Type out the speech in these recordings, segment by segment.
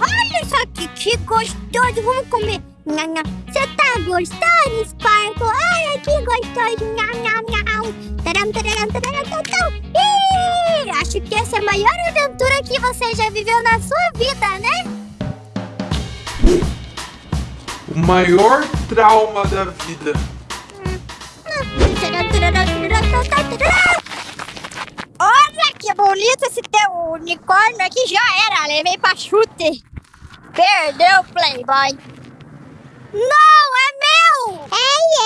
Olha só aqui, que gostoso. Vamos comer. Você tá gostando, Sparkle? Olha que gostoso. Ih, acho que essa é a maior aventura que você já viveu na sua vida, né? O maior trauma da vida. Olha que bonito esse teu unicórnio aqui. Já era, levei pra chute. Perdeu, Playboy. Não, é meu! É,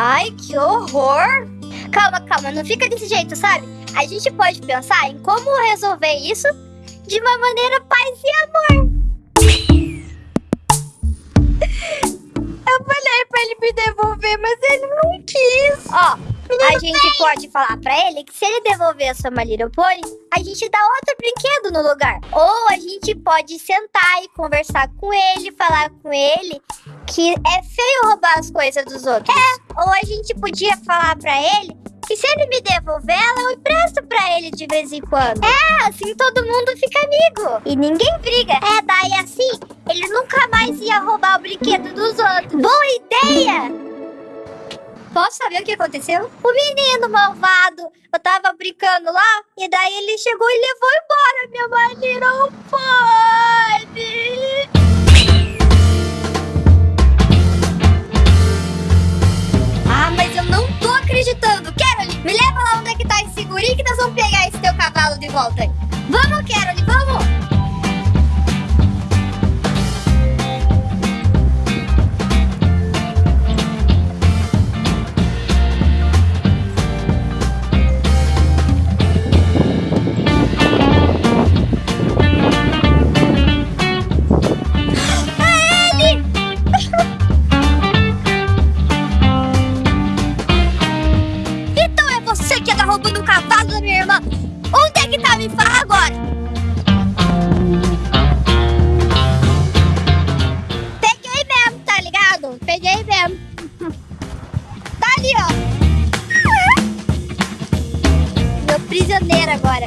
Ai, que horror! Calma, calma, não fica desse jeito, sabe? A gente pode pensar em como resolver isso de uma maneira paz e amor. Eu falei pra ele me devolver, mas ele não quis. Ó, a gente pode falar pra ele que se ele devolver a sua My Little Pony, a gente dá outro brinquedo no lugar. Ou a gente pode sentar e conversar com ele, falar com ele que é feio roubar as coisas dos outros. É, ou a gente podia falar pra ele que se ele me devolver ela, eu empresto pra ele de vez em quando. É, assim todo mundo fica amigo. E ninguém briga. É, daí assim, ele nunca mais ia roubar o brinquedo dos outros. Boa ideia! Posso saber o que aconteceu? O menino malvado. Eu tava brincando lá e daí ele chegou e levou embora minha My Little Pony. Ah, mas eu não tô acreditando. Carol, me leva lá onde é que tá esse guri que nós vamos pegar esse teu cavalo de volta roubando o cavalo da minha irmã. Onde é que tá? Me fala agora. Peguei mesmo, tá ligado? Peguei mesmo. Tá ali, ó. Meu prisioneiro agora.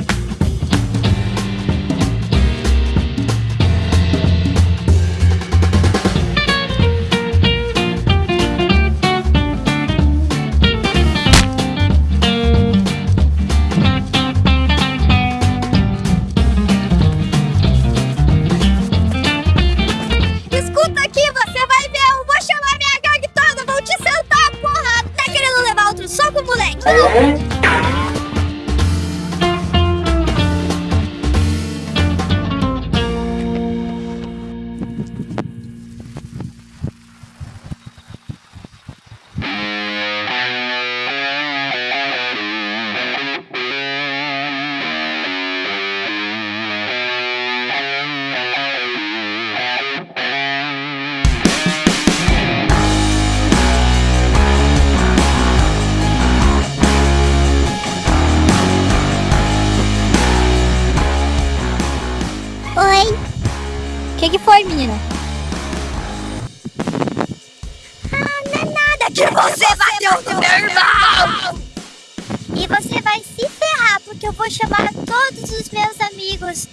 Que, que foi, menina? Ah, não é nada que você bateu no meu irmão! E você vai se ferrar, porque eu vou chamar todos os meus amigos.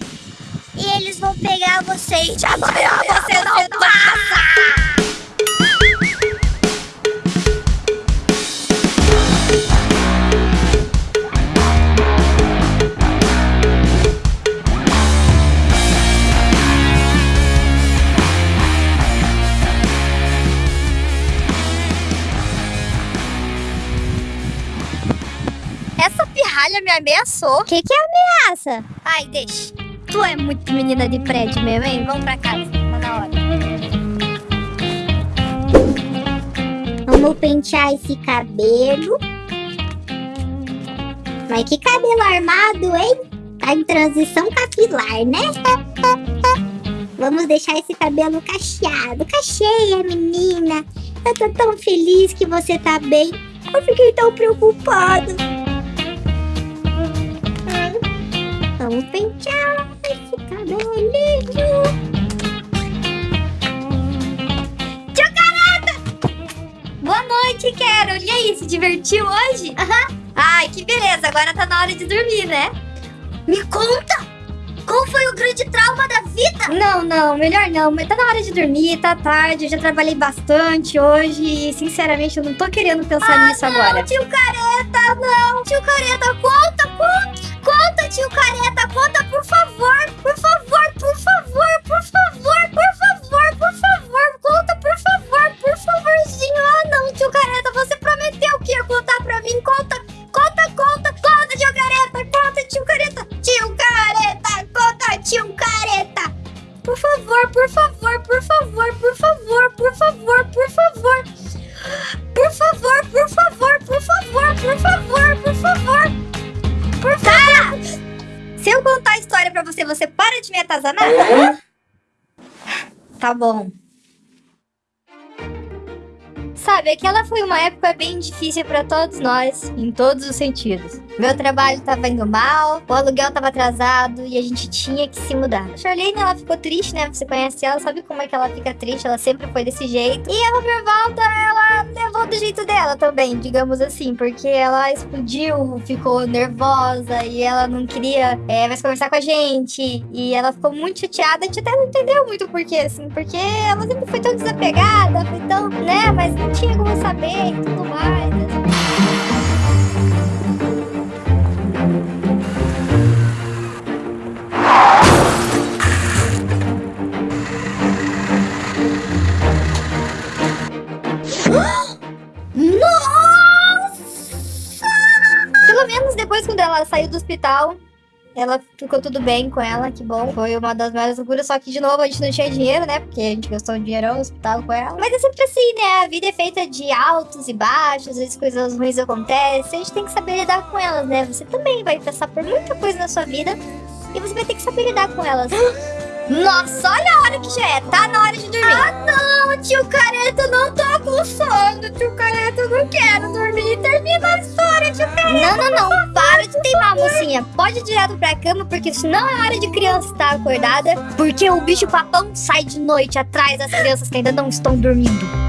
E eles vão pegar você e de amanhã você não passa! Pirralha me ameaçou. O que, que é ameaça? Ai, deixa. Tu é muito menina de prédio mesmo, hein? Vamos pra casa. Tá na hora. Vamos pentear esse cabelo. Mas que cabelo armado, hein? Tá em transição capilar, né? Vamos deixar esse cabelo cacheado. Cacheia, menina. Eu tô tão feliz que você tá bem. Eu fiquei tão preocupado. Pentear esse cabelinho. Tio Careta! Boa noite, Carol. E aí, se divertiu hoje? Aham. Ai, que beleza. Agora tá na hora de dormir, né? Me conta! Qual foi o grande trauma da vida? Não, não, melhor não. Mas tá na hora de dormir, tá tarde. Eu já trabalhei bastante hoje e, sinceramente, eu não tô querendo pensar Ah, nisso agora. Tio Careta, não. Tio Careta, conta, conta. Tio Careta, conta, por favor. Por favor, por favor, por favor, por favor, por favor. Conta, por favor, por favorzinho. Ah, não, tio Careta, você prometeu que ia contar pra mim. Conta, conta, conta, conta, tio Careta, conta, tio Careta. Tio Careta, conta, tio Careta. Por favor, por favor, por favor, por favor, por favor, por favor. Você, você para de me atazanar? Tá bom. Sabe, aquela foi uma época bem difícil pra todos nós, em todos os sentidos. Meu trabalho tava indo mal, o aluguel tava atrasado e a gente tinha que se mudar. A Charlene, ela ficou triste, né? Você conhece ela, sabe como é que ela fica triste, ela sempre foi desse jeito. E ela, por volta, ela levou do jeito dela também, digamos assim, porque ela explodiu, ficou nervosa e ela não queria é, mais conversar com a gente. E ela ficou muito chateada, a gente até não entendeu muito o porquê, assim, porque ela sempre foi tão desapegada, foi tão, né? Mas tinha como saber tudo mais. né? Pelo menos depois, quando ela saiu do hospital, ela ficou tudo bem com ela, que bom. Foi uma das maiores loucuras, só que de novo a gente não tinha dinheiro, né? Porque a gente gastou um dinheirão no hospital com ela. Mas é sempre assim, né? A vida é feita de altos e baixos, às vezes coisas ruins acontecem. A gente tem que saber lidar com elas, né? Você também vai passar por muita coisa na sua vida e você vai ter que saber lidar com elas. Nossa, olha a hora que Pode ir direto pra cama, porque isso não é hora de criança estar acordada. Porque o bicho papão sai de noite atrás das crianças que ainda não estão dormindo.